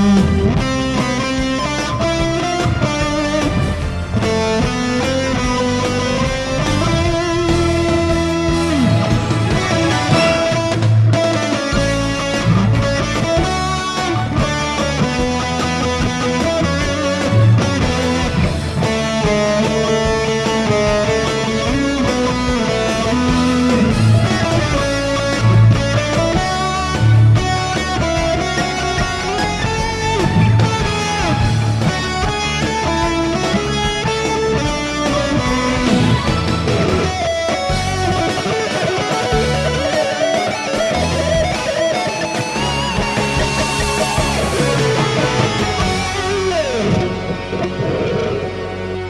mm.